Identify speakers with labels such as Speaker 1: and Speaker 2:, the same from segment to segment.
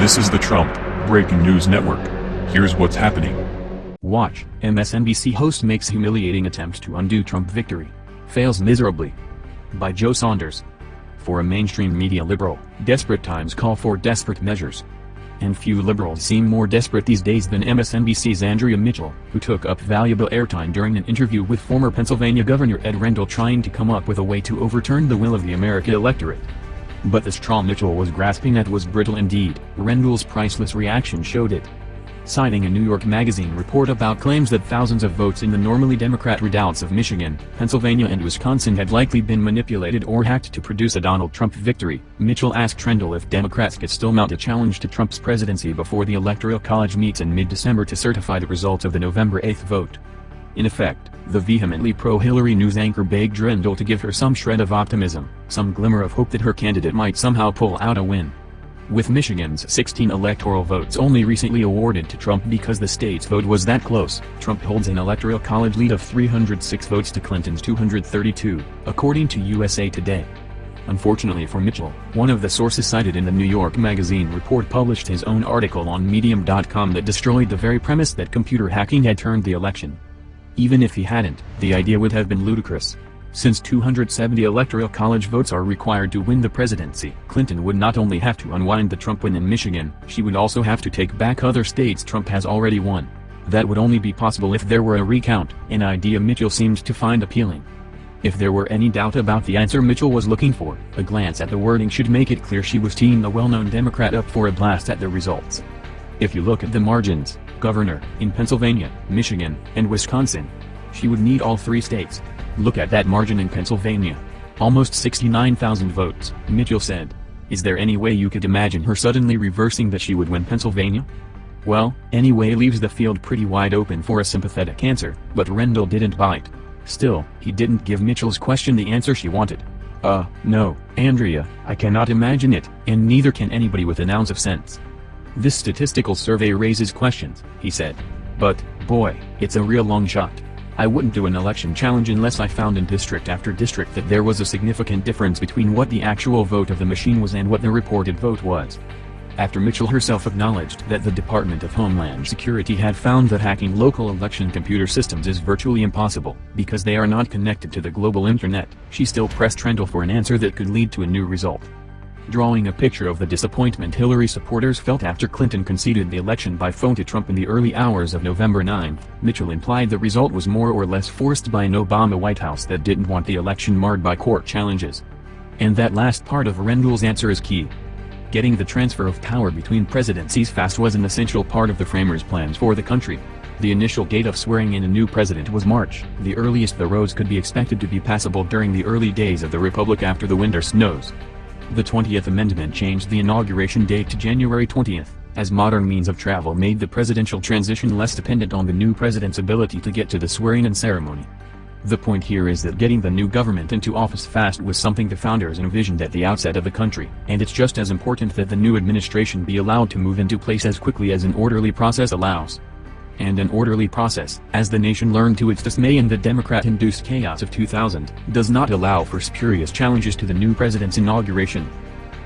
Speaker 1: This is the Trump Breaking News Network. Here's what's happening.
Speaker 2: Watch, MSNBC host makes humiliating attempt to undo Trump victory. Fails miserably. By Joe Saunders. For a mainstream media liberal, desperate times call for desperate measures. And few liberals seem more desperate these days than MSNBC's Andrea Mitchell, who took up valuable airtime during an interview with former Pennsylvania Governor Ed Rendell trying to come up with a way to overturn the will of the American electorate. But the straw Mitchell was grasping at was brittle indeed, Rendell's priceless reaction showed it. Citing a New York Magazine report about claims that thousands of votes in the normally Democrat redoubts of Michigan, Pennsylvania and Wisconsin had likely been manipulated or hacked to produce a Donald Trump victory, Mitchell asked Rendell if Democrats could still mount a challenge to Trump's presidency before the Electoral College meets in mid-December to certify the results of the November 8 vote. In effect, the vehemently pro-Hillary news anchor begged Rendell to give her some shred of optimism, some glimmer of hope that her candidate might somehow pull out a win. With Michigan's 16 electoral votes only recently awarded to Trump because the state's vote was that close, Trump holds an electoral college lead of 306 votes to Clinton's 232, according to USA Today. Unfortunately for Mitchell, one of the sources cited in the New York Magazine report published his own article on Medium.com that destroyed the very premise that computer hacking had turned the election. Even if he hadn't, the idea would have been ludicrous. Since 270 electoral college votes are required to win the presidency, Clinton would not only have to unwind the Trump win in Michigan, she would also have to take back other states Trump has already won. That would only be possible if there were a recount, an idea Mitchell seemed to find appealing. If there were any doubt about the answer Mitchell was looking for, a glance at the wording should make it clear she was teeing the well-known Democrat up for a blast at the results. If you look at the margins, governor, in Pennsylvania, Michigan, and Wisconsin, she would need all three states. Look at that margin in Pennsylvania. Almost 69,000 votes, Mitchell said. Is there any way you could imagine her suddenly reversing that she would win Pennsylvania? Well, anyway leaves the field pretty wide open for a sympathetic answer, but Rendell didn't bite. Still, he didn't give Mitchell's question the answer she wanted. Uh, no, Andrea, I cannot imagine it, and neither can anybody with an ounce of sense. This statistical survey raises questions, he said. But, boy, it's a real long shot. I wouldn't do an election challenge unless I found in district after district that there was a significant difference between what the actual vote of the machine was and what the reported vote was. After Mitchell herself acknowledged that the Department of Homeland Security had found that hacking local election computer systems is virtually impossible, because they are not connected to the global internet, she still pressed Rendell for an answer that could lead to a new result drawing a picture of the disappointment Hillary supporters felt after Clinton conceded the election by phone to Trump in the early hours of November 9, Mitchell implied the result was more or less forced by an Obama White House that didn't want the election marred by court challenges. And that last part of Rendell's answer is key. Getting the transfer of power between presidencies fast was an essential part of the framers' plans for the country. The initial date of swearing in a new president was March, the earliest the roads could be expected to be passable during the early days of the republic after the winter snows. The 20th Amendment changed the inauguration date to January 20th, as modern means of travel made the presidential transition less dependent on the new president's ability to get to the swearing-in ceremony. The point here is that getting the new government into office fast was something the founders envisioned at the outset of the country, and it's just as important that the new administration be allowed to move into place as quickly as an orderly process allows and an orderly process, as the nation learned to its dismay in the Democrat-induced chaos of 2000, does not allow for spurious challenges to the new president's inauguration.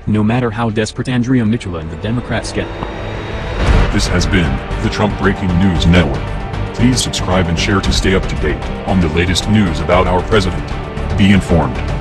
Speaker 2: No matter how desperate Andrea Mitchell and the Democrats get.
Speaker 1: This has been the Trump Breaking News Network. Please subscribe and share to stay up to date on the latest news about our president. Be informed.